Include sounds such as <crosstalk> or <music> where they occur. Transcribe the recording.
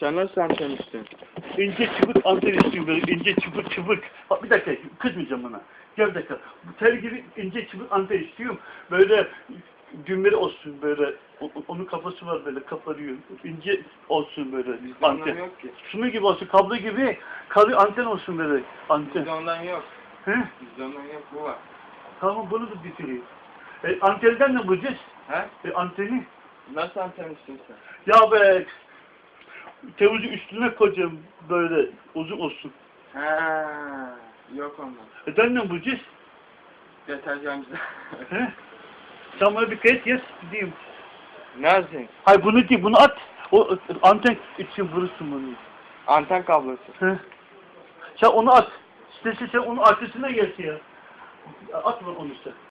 Sen nasıl istiyorsun? İnce çıbık anten istiyorum böyle ince çıbık çıbık. Bak bir dakika kızmayacağım buna. Gel bir dakika. Bu tel gibi ince çıbık anten istiyorum. Böyle düğmeleri olsun böyle. O- Onun kafası var böyle kaparıyor. İnce olsun böyle Bizde anten. yok ki. Şunu gibi olsun kablo gibi kalı anten olsun böyle anten. Bizde ondan yok. He? Bizde ondan yok. Bu var. Tamam bunu da bitireyim. E, antenden ne bulacağız? He? E, anteni. Nasıl anten istiyorsun? Ya be tevuzu üstüne koyacağım böyle uzun olsun. He. Yok ondan. Ben ne bulacağız? Deterjancı. <laughs> He? Sen bana bir kayıt yaz gideyim. Nerede? Hayır bunu değil bunu at. O anten için vurursun bunu. Anten kablosu. He? Sen onu at. İstersen sen onu arkasına gelsin ya. At onu sen.